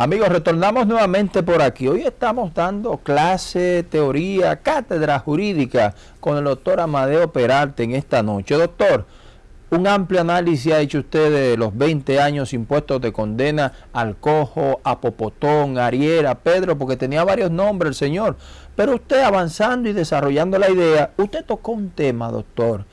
Amigos, retornamos nuevamente por aquí. Hoy estamos dando clase, teoría, cátedra jurídica con el doctor Amadeo Peralta en esta noche. Doctor, un amplio análisis ha hecho usted de los 20 años impuestos de condena al Cojo, a Popotón, a Ariera, Pedro, porque tenía varios nombres el señor. Pero usted avanzando y desarrollando la idea, usted tocó un tema, doctor,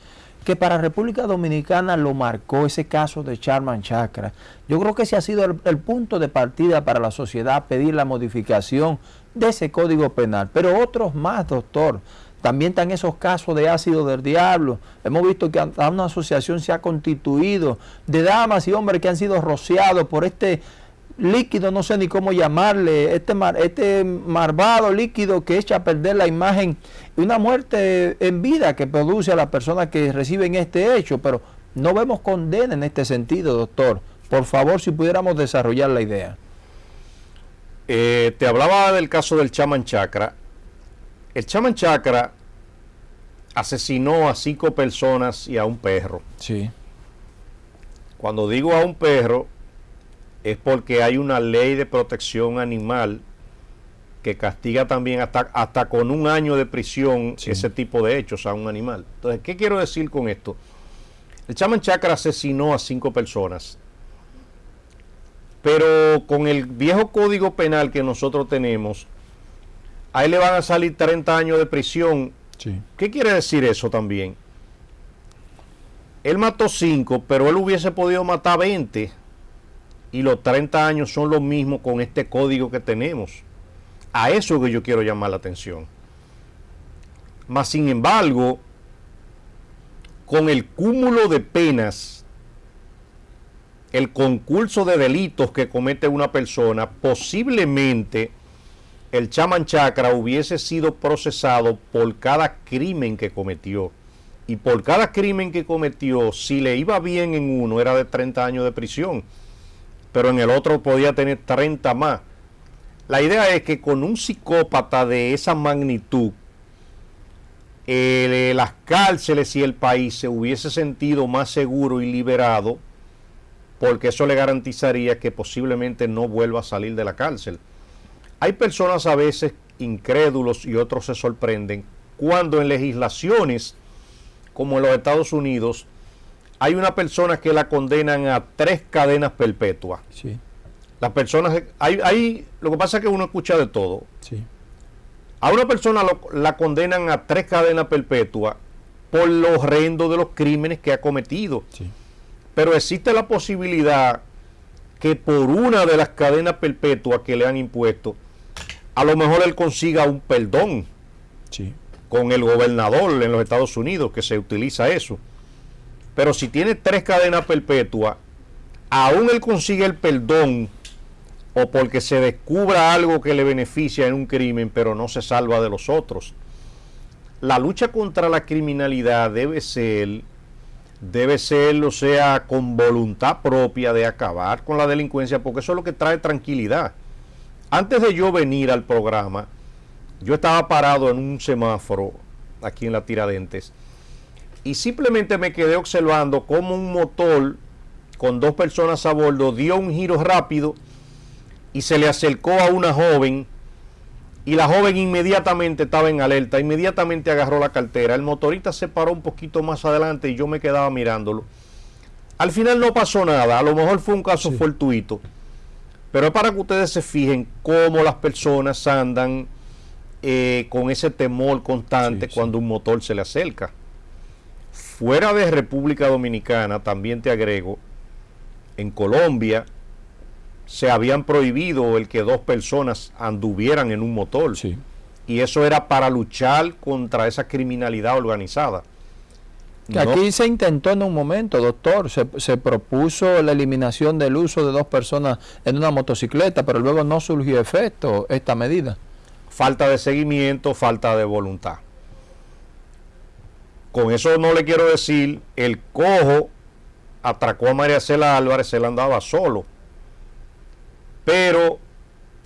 que para República Dominicana lo marcó ese caso de Charman Chakra. Yo creo que ese ha sido el, el, punto de partida para la sociedad, pedir la modificación de ese código penal. Pero otros más, doctor. También están esos casos de ácido del diablo. Hemos visto que una asociación se ha constituido de damas y hombres que han sido rociados por este líquido, no sé ni cómo llamarle, este, mar, este marvado líquido que echa a perder la imagen y una muerte en vida que produce a las personas que reciben este hecho, pero no vemos condena en este sentido, doctor. Por favor, si pudiéramos desarrollar la idea. Eh, te hablaba del caso del Chaman Chakra. El Chaman Chakra asesinó a cinco personas y a un perro. Sí. Cuando digo a un perro, es porque hay una ley de protección animal que castiga también hasta, hasta con un año de prisión sí. ese tipo de hechos a un animal. Entonces, ¿qué quiero decir con esto? El Chaman Chakra asesinó a cinco personas, pero con el viejo código penal que nosotros tenemos, a él le van a salir 30 años de prisión. Sí. ¿Qué quiere decir eso también? Él mató cinco, pero él hubiese podido matar 20 y los 30 años son los mismos con este código que tenemos. A eso que yo quiero llamar la atención. Mas, sin embargo, con el cúmulo de penas, el concurso de delitos que comete una persona, posiblemente el chaman chakra hubiese sido procesado por cada crimen que cometió. Y por cada crimen que cometió, si le iba bien en uno, era de 30 años de prisión pero en el otro podía tener 30 más. La idea es que con un psicópata de esa magnitud, las cárceles y el país se hubiese sentido más seguro y liberado, porque eso le garantizaría que posiblemente no vuelva a salir de la cárcel. Hay personas a veces incrédulos y otros se sorprenden cuando en legislaciones como en los Estados Unidos hay una persona que la condenan a tres cadenas perpetuas. Sí. Las personas, hay, hay, lo que pasa es que uno escucha de todo. Sí. A una persona lo, la condenan a tres cadenas perpetuas por lo horrendo de los crímenes que ha cometido. Sí. Pero existe la posibilidad que por una de las cadenas perpetuas que le han impuesto, a lo mejor él consiga un perdón sí. con el gobernador en los Estados Unidos, que se utiliza eso. Pero si tiene tres cadenas perpetuas, aún él consigue el perdón o porque se descubra algo que le beneficia en un crimen, pero no se salva de los otros. La lucha contra la criminalidad debe ser, debe ser, o sea, con voluntad propia de acabar con la delincuencia, porque eso es lo que trae tranquilidad. Antes de yo venir al programa, yo estaba parado en un semáforo aquí en la Tiradentes y simplemente me quedé observando cómo un motor con dos personas a bordo dio un giro rápido y se le acercó a una joven y la joven inmediatamente estaba en alerta, inmediatamente agarró la cartera, el motorista se paró un poquito más adelante y yo me quedaba mirándolo. Al final no pasó nada, a lo mejor fue un caso sí. fortuito, pero es para que ustedes se fijen cómo las personas andan eh, con ese temor constante sí, cuando un motor se le acerca. Fuera de República Dominicana, también te agrego, en Colombia se habían prohibido el que dos personas anduvieran en un motor. Sí. Y eso era para luchar contra esa criminalidad organizada. Que no. aquí se intentó en un momento, doctor, se, se, propuso la eliminación del uso de dos personas en una motocicleta, pero luego no surgió efecto esta medida. Falta de seguimiento, falta de voluntad. Con eso no le quiero decir, el cojo atracó a María Cela Álvarez, él andaba solo. Pero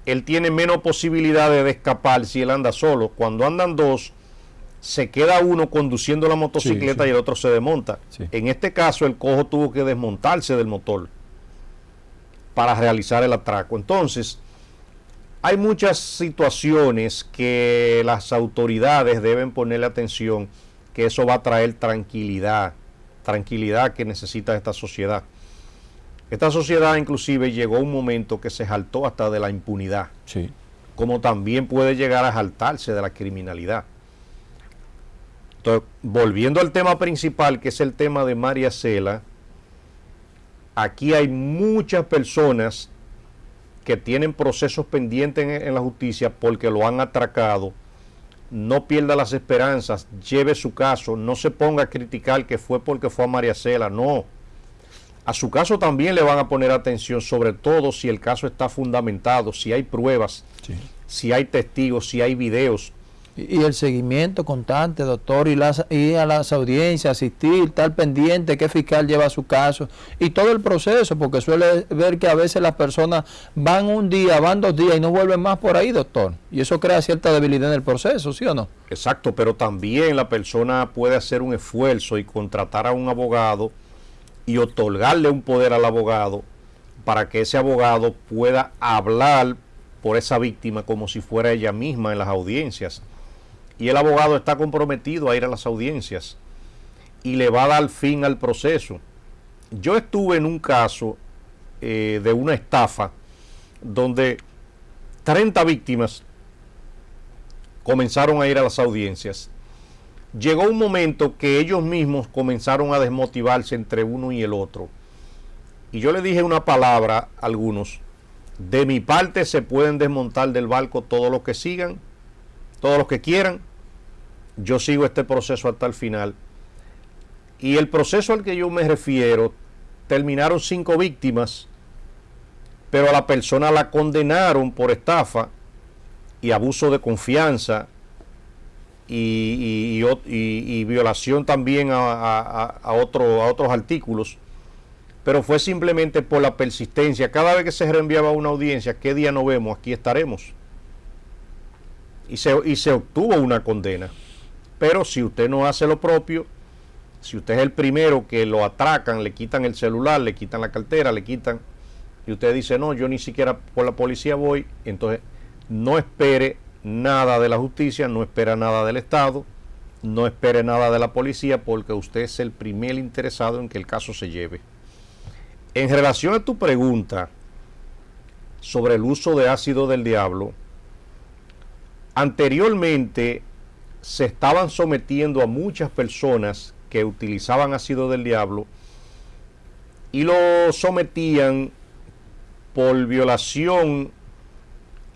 él tiene menos posibilidades de escapar si él anda solo. Cuando andan dos, se queda uno conduciendo la motocicleta sí, sí. y el otro se desmonta. Sí. En este caso, el cojo tuvo que desmontarse del motor para realizar el atraco. Entonces, Hay muchas situaciones que las autoridades deben ponerle atención, que eso va a traer tranquilidad, tranquilidad que necesita esta sociedad. Esta sociedad inclusive llegó a un momento que se jaltó hasta de la impunidad, Sí. como también puede llegar a jaltarse de la criminalidad. Entonces, volviendo al tema principal, que es el tema de María Cela, aquí hay muchas personas que tienen procesos pendientes en, en la justicia porque lo han atracado. No pierda las esperanzas, lleve su caso, no se ponga a criticar que fue porque fue a María Cela, no. A su caso también le van a poner atención, sobre todo si el caso está fundamentado, si hay pruebas, Sí. si hay testigos, si hay videos. Y, y el seguimiento constante, doctor, y las, ir a las audiencias, asistir, estar pendiente qué fiscal lleva su caso y todo el proceso, porque suele ver que a veces las personas van un día, van dos días y no vuelven más por ahí, doctor. Y eso crea cierta debilidad en el proceso, ¿sí o no? Exacto, pero también la persona puede hacer un esfuerzo y contratar a un abogado y otorgarle un poder al abogado para que ese abogado pueda hablar por esa víctima como si fuera ella misma en las audiencias. Y el abogado está comprometido a ir a las audiencias y le va a dar fin al proceso. Yo estuve en un caso eh, de una estafa donde 30 víctimas comenzaron a ir a las audiencias. Llegó un momento que ellos mismos comenzaron a desmotivarse entre uno y el otro. Y yo le dije una palabra a algunos. De mi parte se pueden desmontar del barco todos los que sigan, todos los que quieran. Yo sigo este proceso hasta el final. Y el proceso al que yo me refiero, terminaron cinco víctimas, pero a la persona la condenaron por estafa y abuso de confianza y, violación también a otro- a otros artículos, pero fue simplemente por la persistencia. Cada vez que se reenviaba una audiencia, ¿qué día no vemos? Aquí estaremos. Y se, y se obtuvo una condena. Pero si usted no hace lo propio, si usted es el primero que lo atracan, le quitan el celular, le quitan la cartera, le quitan, y usted dice, no, yo ni siquiera por la policía voy, entonces no espere nada de la justicia, no espera nada del Estado, no espere nada de la policía, porque usted es el primer interesado en que el caso se lleve. En relación a tu pregunta sobre el uso de ácido del diablo, anteriormente se estaban sometiendo a muchas personas que utilizaban ácido del diablo y lo sometían por violación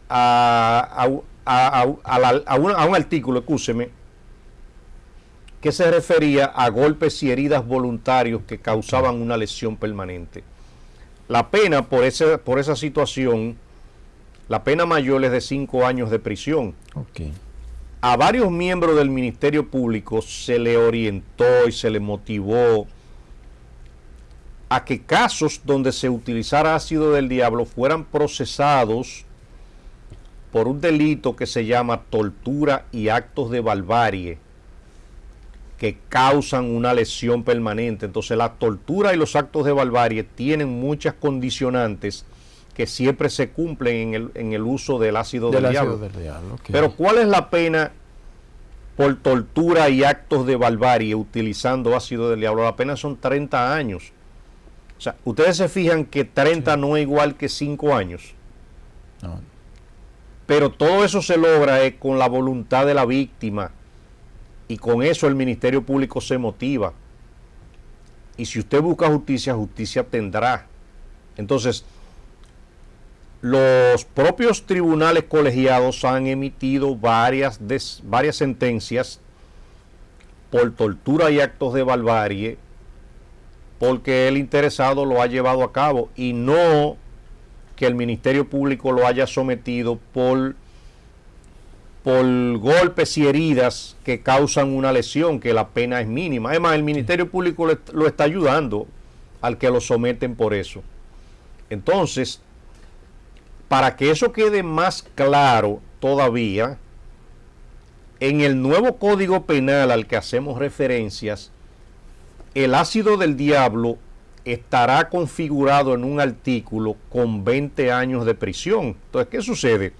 a, a- a- un, a un artículo, escúcheme, que se refería a golpes y heridas voluntarios que causaban una lesión permanente. La pena por, ese, por esa situación, la pena mayor es de cinco años de prisión Ok. A varios miembros del Ministerio Público se le orientó y se le motivó a que casos donde se utilizara ácido del diablo fueran procesados por un delito que se llama tortura y actos de barbarie que causan una lesión permanente. Entonces la tortura y los actos de barbarie tienen muchas condicionantes que siempre se cumplen en el, en el uso del ácido Del del, ácido diablo. del diablo. ok. Pero ¿cuál es la pena por tortura y actos de barbarie utilizando ácido del diablo? La pena son 30 años. O sea, ustedes se fijan que 30 no es igual que 5 años. No, Pero todo eso se logra eh, con la voluntad de la víctima. Y con eso el Ministerio Público se motiva. Y si usted busca justicia, justicia tendrá. Entonces, los propios tribunales colegiados han emitido varias, varias sentencias por tortura y actos de barbarie porque el interesado lo ha llevado a cabo y no que el Ministerio Público lo haya sometido por, por golpes y heridas que causan una lesión, que la pena es mínima. Además, el Ministerio Público lo está ayudando al que lo someten por eso. Entonces, para que eso quede más claro todavía, en el nuevo Código Penal al que hacemos referencias, el ácido del diablo estará configurado en un artículo con 20 años de prisión. Entonces, ¿qué sucede?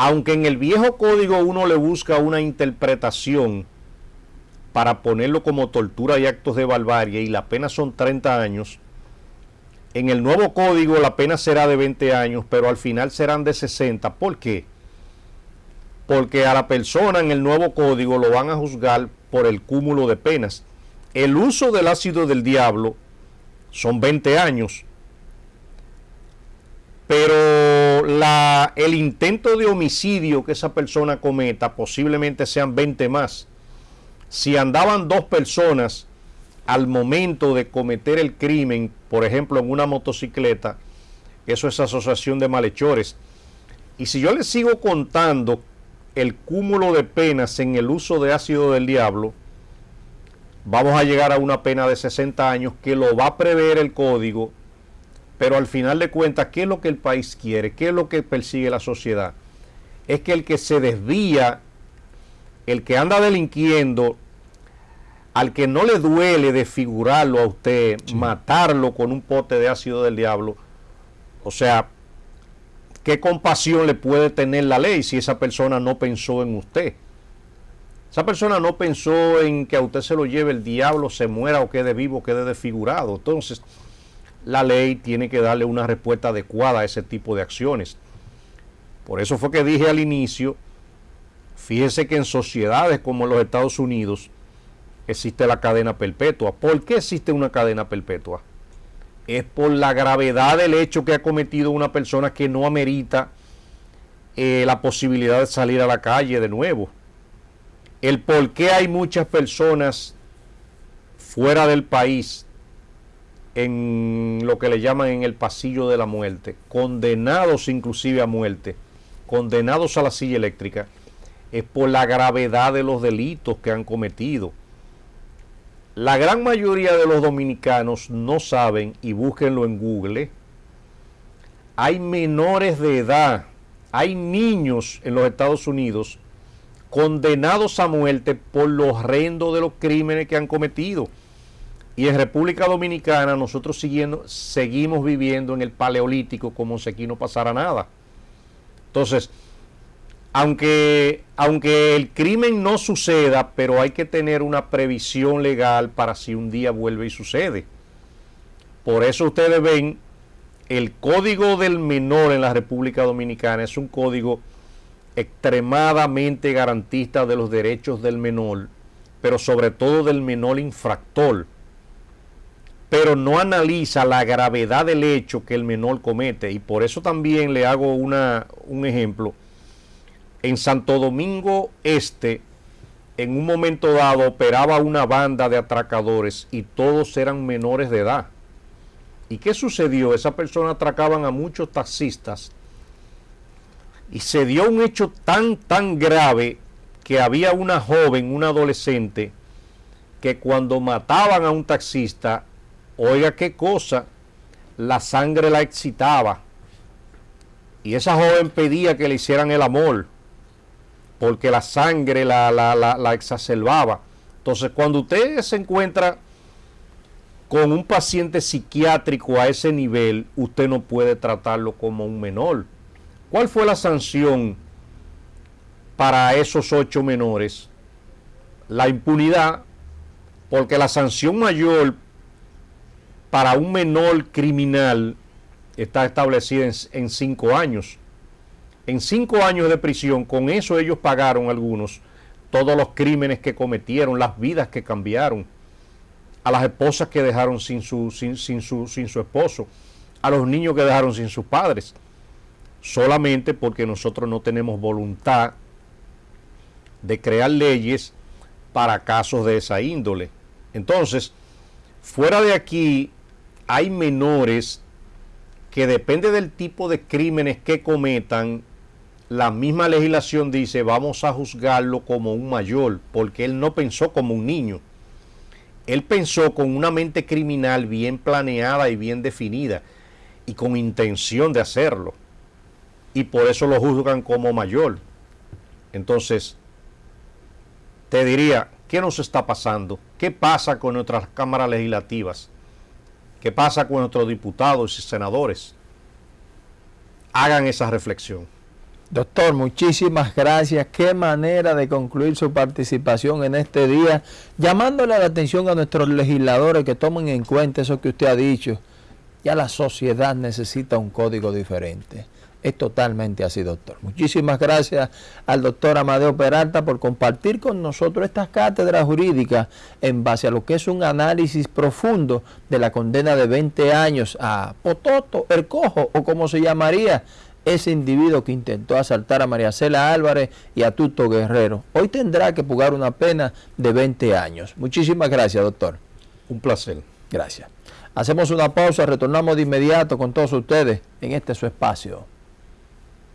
aunque en el viejo código uno le busca una interpretación para ponerlo como tortura y actos de barbarie y la pena son 30 años, en el nuevo código la pena será de 20 años, pero al final serán de 60. ¿Por qué? Porque a la persona en el nuevo código lo van a juzgar por el cúmulo de penas. El uso del ácido del diablo son 20 años, pero la, el intento de homicidio que esa persona cometa posiblemente sean 20 más. Si andaban dos personas al momento de cometer el crimen, por ejemplo en una motocicleta, eso es asociación de malhechores. Y si yo les sigo contando el cúmulo de penas en el uso de ácido del diablo, vamos a llegar a una pena de 60 años que lo va a prever el código pero al final de cuentas, ¿qué es lo que el país quiere? ¿Qué es lo que persigue la sociedad? Es que el que se desvía, el que anda delinquiendo, al que no le duele desfigurarlo a usted, matarlo con un pote de ácido del diablo, o sea, ¿qué compasión le puede tener la ley si esa persona no pensó en usted? Esa persona no pensó en que a usted se lo lleve el diablo, se muera o quede vivo, quede desfigurado. Entonces, la ley tiene que darle una respuesta adecuada a ese tipo de acciones. Por eso fue que dije al inicio, fíjese que en sociedades como los Estados Unidos existe la cadena perpetua. ¿Por qué existe una cadena perpetua? Es por la gravedad del hecho que ha cometido una persona que no amerita eh, la posibilidad de salir a la calle de nuevo. El por qué hay muchas personas fuera del país en lo que le llaman en el pasillo de la muerte, condenados inclusive a muerte, condenados a la silla eléctrica, es por la gravedad de los delitos que han cometido. La gran mayoría de los dominicanos no saben, y búsquenlo en Google, hay menores de edad, hay niños en los Estados Unidos condenados a muerte por los horrendo de los crímenes que han cometido. Y en República Dominicana nosotros siguiendo, seguimos viviendo en el paleolítico como si aquí no pasara nada. Entonces, aunque, aunque el crimen no suceda, pero hay que tener una previsión legal para si un día vuelve y sucede. Por eso ustedes ven, el código del menor en la República Dominicana es un código extremadamente garantista de los derechos del menor, pero sobre todo del menor infractor pero no analiza la gravedad del hecho que el menor comete. Y por eso también le hago una, un ejemplo. En Santo Domingo Este, en un momento dado, operaba una banda de atracadores y todos eran menores de edad. ¿Y qué sucedió? Esa persona atracaban a muchos taxistas y se dio un hecho tan, tan grave que había una joven, una adolescente, que cuando mataban a un taxista, Oiga qué cosa, la sangre la excitaba. Y esa joven pedía que le hicieran el amor, porque la sangre la, la, la, exacerbaba. Entonces, cuando usted se encuentra con un paciente psiquiátrico a ese nivel, usted no puede tratarlo como un menor. ¿Cuál fue la sanción para esos ocho menores? La impunidad, porque la sanción mayor para un menor criminal está establecida en, cinco años. En cinco años de prisión, con eso ellos pagaron algunos todos los crímenes que cometieron, las vidas que cambiaron, a las esposas que dejaron sin su, sin, su, sin su esposo, a los niños que dejaron sin sus padres, solamente porque nosotros no tenemos voluntad de crear leyes para casos de esa índole. Entonces, fuera de aquí, hay menores que depende del tipo de crímenes que cometan, la misma legislación dice vamos a juzgarlo como un mayor, porque él no pensó como un niño. Él pensó con una mente criminal bien planeada y bien definida y con intención de hacerlo. Y por eso lo juzgan como mayor. Entonces, te diría, ¿qué nos está pasando? ¿Qué pasa con nuestras cámaras legislativas? ¿Qué pasa con nuestros diputados y senadores? Hagan esa reflexión. Doctor, muchísimas gracias. Qué manera de concluir su participación en este día, llamándole la atención a nuestros legisladores que tomen en cuenta eso que usted ha dicho. Ya la sociedad necesita un código diferente. Es totalmente así, doctor. Muchísimas gracias al doctor Amadeo Peralta por compartir con nosotros estas cátedras jurídicas en base a lo que es un análisis profundo de la condena de 20 años a Pototo, el cojo o como se llamaría ese individuo que intentó asaltar a María Cela Álvarez y a Tuto Guerrero. Hoy tendrá que pagar una pena de 20 años. Muchísimas gracias, doctor. Un placer. Gracias. Hacemos una pausa, retornamos de inmediato con todos ustedes en este su espacio.